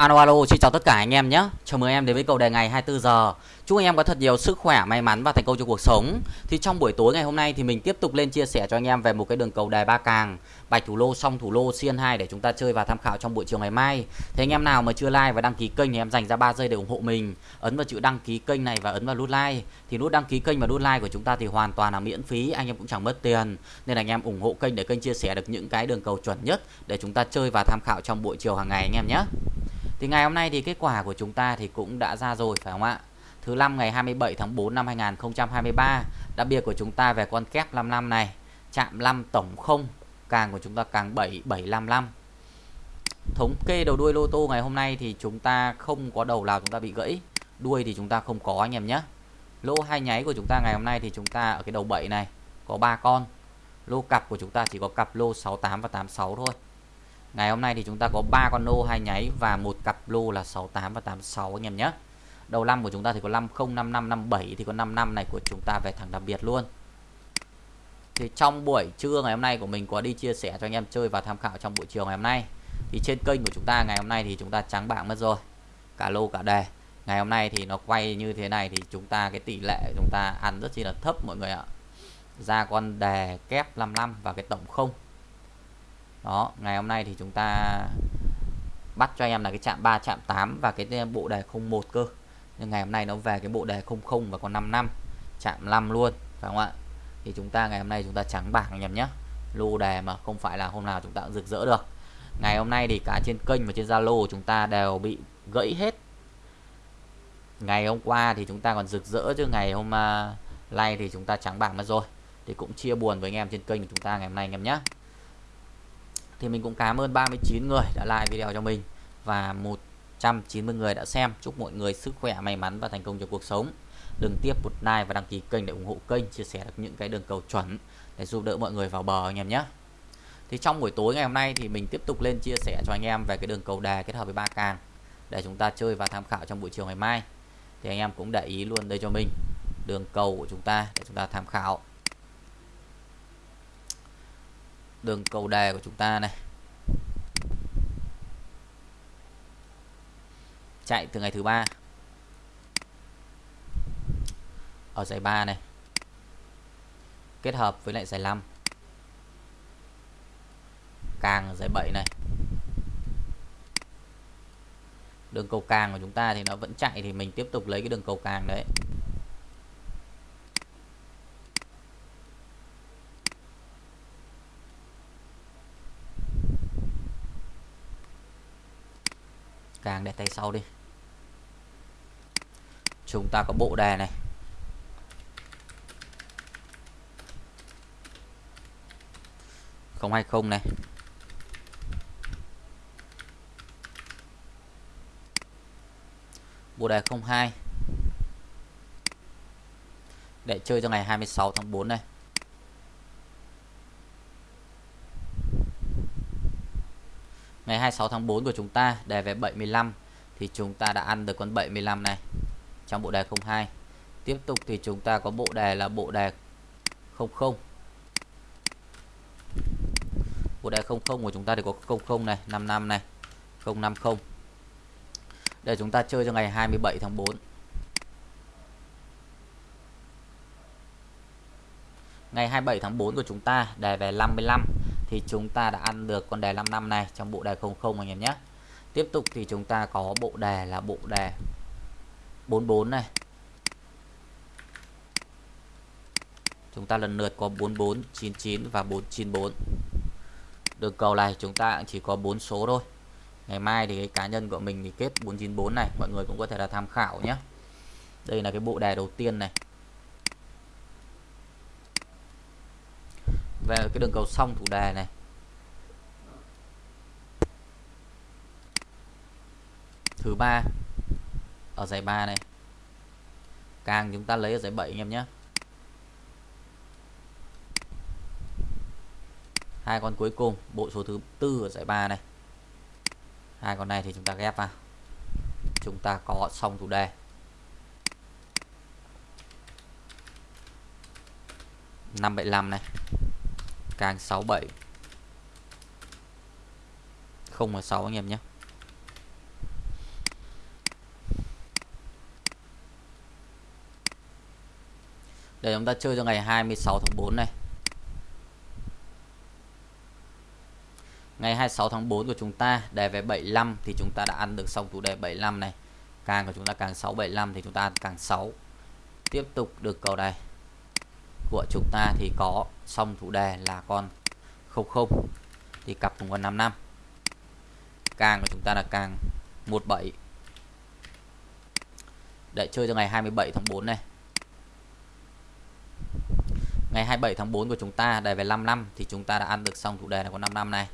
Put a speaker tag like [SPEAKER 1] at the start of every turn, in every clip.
[SPEAKER 1] Alo alo, xin chào tất cả anh em nhé. Chào mừng em đến với cầu đề ngày 24 giờ. Chúc anh em có thật nhiều sức khỏe, may mắn và thành công trong cuộc sống. Thì trong buổi tối ngày hôm nay thì mình tiếp tục lên chia sẻ cho anh em về một cái đường cầu đề ba càng, bạch thủ lô, song thủ lô, xiên 2 để chúng ta chơi và tham khảo trong buổi chiều ngày mai. Thế anh em nào mà chưa like và đăng ký kênh thì em dành ra 3 giây để ủng hộ mình. Ấn vào chữ đăng ký kênh này và ấn vào nút like. Thì nút đăng ký kênh và nút like của chúng ta thì hoàn toàn là miễn phí, anh em cũng chẳng mất tiền. Nên là anh em ủng hộ kênh để kênh chia sẻ được những cái đường cầu chuẩn nhất để chúng ta chơi và tham khảo trong buổi chiều hàng ngày anh em nhé. Thì ngày hôm nay thì kết quả của chúng ta thì cũng đã ra rồi phải không ạ? Thứ năm ngày 27 tháng 4 năm 2023, đặc biệt của chúng ta về con kép 55 này, chạm 5 tổng 0, càng của chúng ta càng 7 755. Thống kê đầu đuôi lô tô ngày hôm nay thì chúng ta không có đầu nào chúng ta bị gãy, đuôi thì chúng ta không có anh em nhé. Lô hai nháy của chúng ta ngày hôm nay thì chúng ta ở cái đầu 7 này có 3 con. Lô cặp của chúng ta chỉ có cặp lô 68 và 86 thôi. Ngày hôm nay thì chúng ta có 3 con lô hai nháy và một cặp lô là 68 và 86 anh em nhé. Đầu năm của chúng ta thì có 50 55 57 thì có 55 này của chúng ta về thẳng đặc biệt luôn. Thì trong buổi trưa ngày hôm nay của mình có đi chia sẻ cho anh em chơi và tham khảo trong buổi chiều ngày hôm nay. Thì trên kênh của chúng ta ngày hôm nay thì chúng ta trắng bảng mất rồi. Cả lô, cả đề. Ngày hôm nay thì nó quay như thế này thì chúng ta, cái tỷ lệ chúng ta ăn rất chi là thấp mọi người ạ. Ra con đề kép 55 và cái tổng không đó ngày hôm nay thì chúng ta bắt cho em là cái chạm 3 chạm 8 và cái bộ đề 01 cơ. Nhưng ngày hôm nay nó về cái bộ đề 00 và còn 5 năm chạm 5 luôn phải không ạ? Thì chúng ta ngày hôm nay chúng ta trắng bảng anh em nhé lô đề mà không phải là hôm nào chúng ta cũng rực rỡ được. Ngày hôm nay thì cả trên kênh và trên Zalo chúng ta đều bị gãy hết. Ngày hôm qua thì chúng ta còn rực rỡ chứ ngày hôm uh, nay thì chúng ta trắng bảng mất rồi. Thì cũng chia buồn với anh em trên kênh của chúng ta ngày hôm nay anh em nhé thì mình cũng cảm ơn 39 người đã like video cho mình và 190 người đã xem. Chúc mọi người sức khỏe, may mắn và thành công trong cuộc sống. Đừng tiếp một like và đăng ký kênh để ủng hộ kênh, chia sẻ được những cái đường cầu chuẩn để giúp đỡ mọi người vào bờ anh em nhé. Thì trong buổi tối ngày hôm nay thì mình tiếp tục lên chia sẻ cho anh em về cái đường cầu đề kết hợp với ba càng để chúng ta chơi và tham khảo trong buổi chiều ngày mai. Thì anh em cũng để ý luôn đây cho mình, đường cầu của chúng ta để chúng ta tham khảo. Đường cầu đề của chúng ta này. Chạy từ ngày thứ ba. Ở giải 3 này. Kết hợp với lại giải 5 càng giải 7 này. Đường cầu càng của chúng ta thì nó vẫn chạy thì mình tiếp tục lấy cái đường cầu càng đấy. Càng để tay sau đi. Chúng ta có bộ đề này. Không hai không này. Bộ đề 02 để chơi cho ngày 26 tháng 4 này ngày 26 tháng 4 của chúng ta đề về 75 thì chúng ta đã ăn được con 75 này trong bộ đề 02 tiếp tục thì chúng ta có bộ đề là bộ đề 00 bộ đề 00 của chúng ta thì có 00 này 55 này 050 để chúng ta chơi cho ngày 27 tháng 4 ngày 27 tháng 4 của chúng ta đề về 55 thì chúng ta đã ăn được con đề 55 này trong bộ đề 00 anh em nhé tiếp tục thì chúng ta có bộ đề là bộ đề 44 này. Chúng ta lần lượt có 44 99 và 494 đường cầu này chúng ta chỉ có 4 số thôi. Ngày mai thì cái cá nhân của mình thì kết 494 này, mọi người cũng có thể là tham khảo nhé đây là cái bộ đề đầu tiên này. Về cái đường cầu xong thủ đề này. Thứ ba, ở giải 3 này. Càng chúng ta lấy ở giải 7 anh em nhé. Hai con cuối cùng, bộ số thứ tư ở giải 3 này. Hai con này thì chúng ta ghép vào. Chúng ta có xong thủ đề năm bảy này. Can 67 Không là 6 anh em nhé Để chúng ta chơi cho ngày 26 tháng 4 này Ngày 26 tháng 4 của chúng ta đề về 75 thì chúng ta đã ăn được xong chủ đề 75 này. Càng của chúng ta càng 6 75 thì chúng ta ăn càng 6. Tiếp tục được cầu này của chúng ta thì có xong thủ đề là con 00 thì cặp cùng con 55 càng của chúng ta là càng 17 để chơi cho ngày 27 tháng 4 này. Ngày 27 tháng 4 của chúng ta đề về 55 thì chúng ta đã ăn được xong thủ đề là con 55 này.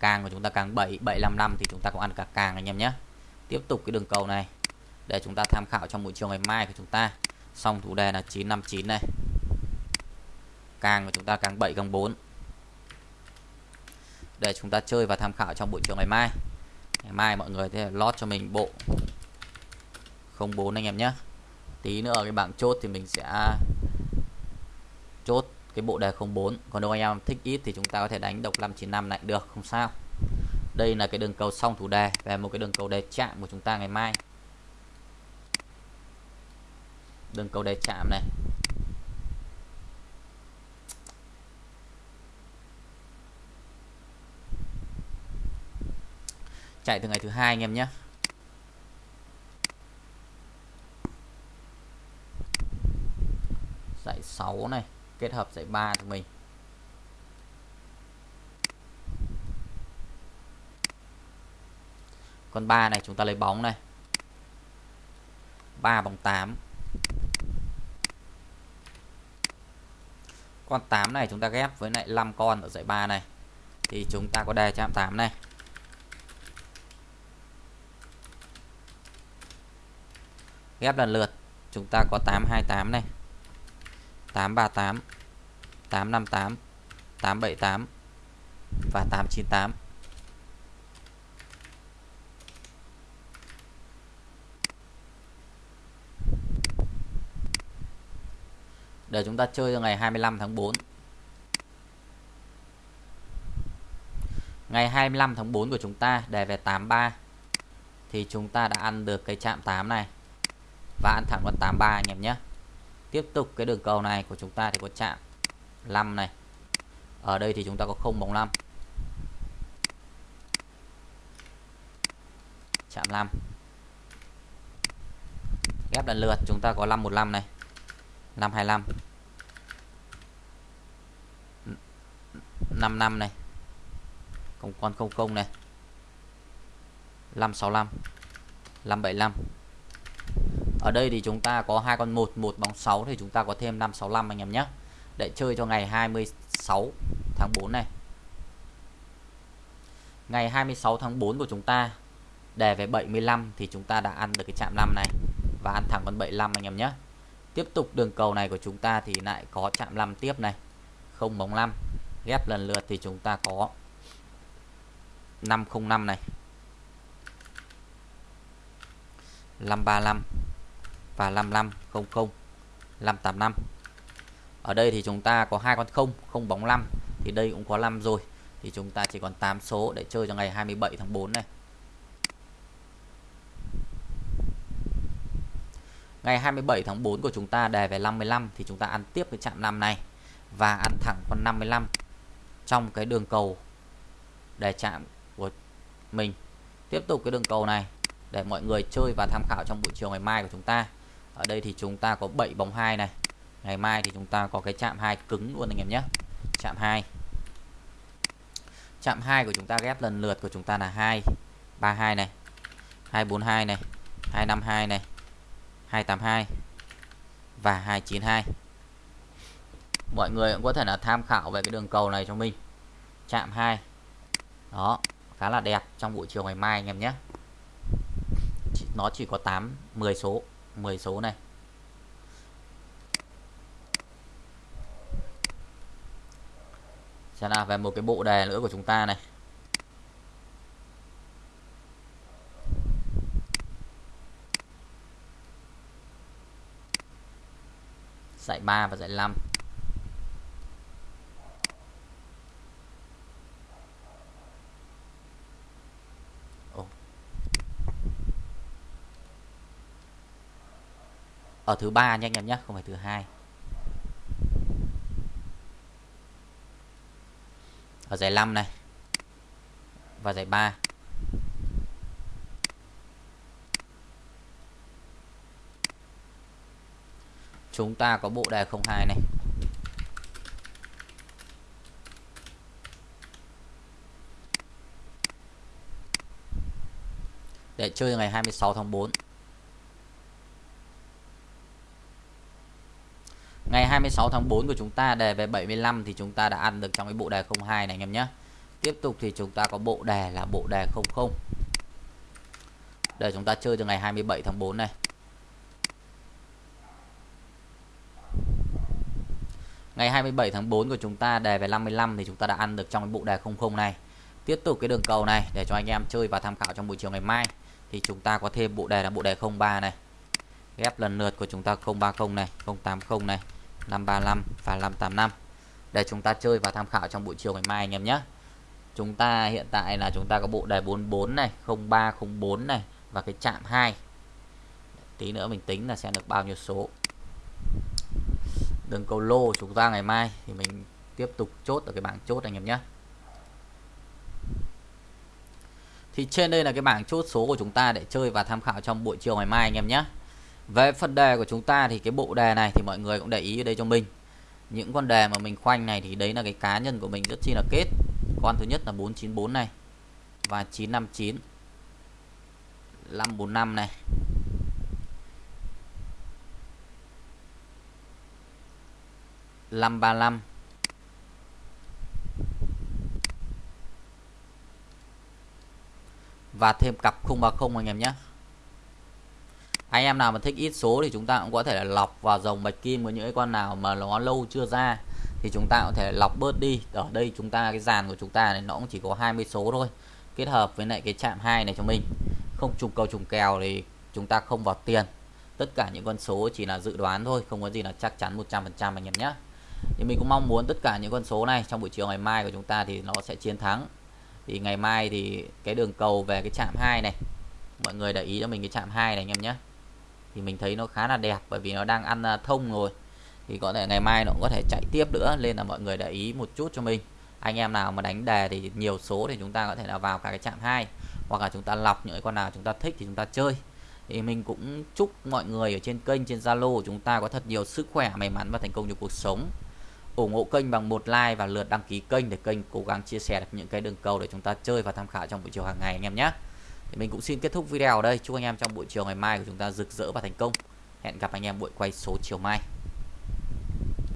[SPEAKER 1] Càng của chúng ta càng 7 755 thì chúng ta cũng ăn cả càng anh em nhé. Tiếp tục cái đường cầu này. Để chúng ta tham khảo trong buổi chiều ngày mai của chúng ta. Xong thủ đề là 959 này càng của chúng ta càng 7 càng 4 để chúng ta chơi và tham khảo trong buổi chiều ngày mai. Ngày mai mọi người sẽ lót cho mình bộ 04 anh em nhé. Tí nữa ở cái bảng chốt thì mình sẽ chốt cái bộ đề 04 còn nếu anh em thích ít thì chúng ta có thể đánh độc 595 lại được, không sao. Đây là cái đường cầu xong thủ đề về một cái đường cầu đề chạm của chúng ta ngày mai. Đường cầu đề chạm này. Chạy từ ngày thứ hai anh em nhé. Dạy 6 này, kết hợp dạy 3 của mình. Con 3 này chúng ta lấy bóng này. 3 bóng 8 con 8 này chúng ta ghép với lại 5 con ở dãy 3 này. Thì chúng ta có đề chạm 8 này. Ghép lần lượt. Chúng ta có 828 này. 838 858 878 và 898 để chúng ta chơi cho ngày 25 tháng 4 ngày 25 tháng 4 của chúng ta đề về 83 thì chúng ta đã ăn được cái chạm 8 này và ăn thẳng con 83 anh em nhé. Tiếp tục cái đường cầu này của chúng ta thì có chạm 5 này. Ở đây thì chúng ta có 0 bóng 5 chạm 5 ghép lần lượt, chúng ta có 515 này. 525 55 này. Còn con 00 này. 565 575 ở đây thì chúng ta có hai con 1 một bóng 6 thì chúng ta có thêm 565 anh em nhé. Để chơi cho ngày 26 tháng 4 này. Ngày 26 tháng 4 của chúng ta đề về 75 thì chúng ta đã ăn được cái chạm 5 này và ăn thẳng con 75 anh em nhé. Tiếp tục đường cầu này của chúng ta thì lại có chạm 5 tiếp này. Không bóng 5 ghép lần lượt thì chúng ta có 505 này. 535 và 5500 585 ở đây thì chúng ta có hai con không không bóng 5 thì đây cũng có 5 rồi. Thì chúng ta chỉ còn 8 số để chơi cho ngày 27 tháng 4 này. Ngày 27 tháng 4 của chúng ta đề về 55 thì chúng ta ăn tiếp cái chạm 5 này và ăn thẳng con 55 trong cái đường cầu đề chạm của mình. Tiếp tục cái đường cầu này để mọi người chơi và tham khảo trong buổi chiều ngày mai của chúng ta ở đây thì chúng ta có 7 bóng 2 này. Ngày mai thì chúng ta có cái chạm 2 cứng luôn anh em nhé. Chạm 2 chạm 2 của chúng ta ghép lần lượt của chúng ta là 2 32 này 242 này 252 này 282 và 292 mọi người cũng có thể là tham khảo về cái đường cầu này cho mình. Chạm 2 đó, khá là đẹp trong buổi chiều ngày mai anh em nhé. Nó chỉ có 8 10 số. 10 số này. Sẽ là về một cái bộ đề nữa của chúng ta này. Dạy 3 và dạy 5 ở thứ ba nha anh em nhé, không phải thứ hai. Ở giải 5 này. Và giải 3 chúng ta có bộ đề 02 này. Để chơi ngày 26 tháng 4 26 tháng 4 của chúng ta, đề về 75 thì chúng ta đã ăn được trong cái bộ đề 02 này anh em nhé. Tiếp tục thì chúng ta có bộ đề là bộ đề 00 Để chúng ta chơi từ ngày 27 tháng 4 này. Ngày 27 tháng 4 của chúng ta, đề về 55 thì chúng ta đã ăn được trong cái bộ đề 00 này. Tiếp tục cái đường cầu này, để cho anh em chơi và tham khảo trong buổi chiều ngày mai, thì chúng ta có thêm bộ đề là bộ đề 03 này. Ghép lần lượt của chúng ta 030 này 080 này. 535 và 585 để chúng ta chơi và tham khảo trong buổi chiều ngày mai anh em nhé. Chúng ta hiện tại là chúng ta có bộ đề 44 này 0304 này và cái chạm 2 tí nữa mình tính là sẽ được bao nhiêu số. Đường cầu lô chúng ta ngày mai thì mình tiếp tục chốt ở cái bảng chốt anh em nhé. Thì trên đây là cái bảng chốt số của chúng ta để chơi và tham khảo trong buổi chiều ngày mai anh em nhé về phần đề của chúng ta thì cái bộ đề này thì mọi người cũng để ý ở đây cho mình. Những con đề mà mình khoanh này thì đấy là cái cá nhân của mình rất chi là kết. Con thứ nhất là 494 này, và 959 545 này. năm ba năm, và thêm cặp 030 anh em nhé anh em nào mà thích ít số thì chúng ta cũng có thể là lọc vào dòng bạch kim với những cái con nào mà nó lâu chưa ra. Thì chúng ta có thể lọc bớt đi. Ở đây chúng ta, cái dàn của chúng ta này nó cũng chỉ có 20 số thôi. Kết hợp với lại cái chạm hai này cho mình. Không trùng cầu trùng kèo thì chúng ta không vào tiền. Tất cả những con số chỉ là dự đoán thôi, không có gì là chắc chắn 100% anh em nhé. Thì mình cũng mong muốn tất cả những con số này trong buổi chiều ngày mai của chúng ta thì nó sẽ chiến thắng. Thì ngày mai thì cái đường cầu về cái chạm 2 này, mọi người để ý cho mình cái chạm 2 này anh em nhé thì mình thấy nó khá là đẹp bởi vì nó đang ăn à, thông rồi. Thì có thể ngày mai nó cũng có thể chạy tiếp nữa, nên là mọi người để ý một chút cho mình. Anh em nào mà đánh đề thì nhiều số thì chúng ta có thể là vào cả cái chạm hai, hoặc là chúng ta lọc những con nào chúng ta thích thì chúng ta chơi. Thì mình cũng chúc mọi người ở trên kênh, trên Zalo của chúng ta có thật nhiều sức khỏe, may mắn và thành công trong cuộc sống. Ủng hộ kênh bằng một like và lượt đăng ký kênh để kênh cố gắng chia sẻ được những cái đường cầu để chúng ta chơi và tham khảo trong buổi chiều hàng ngày anh em nhé thì mình cũng xin kết thúc video ở đây. Chúc anh em trong buổi chiều ngày mai của chúng ta rực rỡ và thành công. Hẹn gặp anh em buổi quay số chiều mai.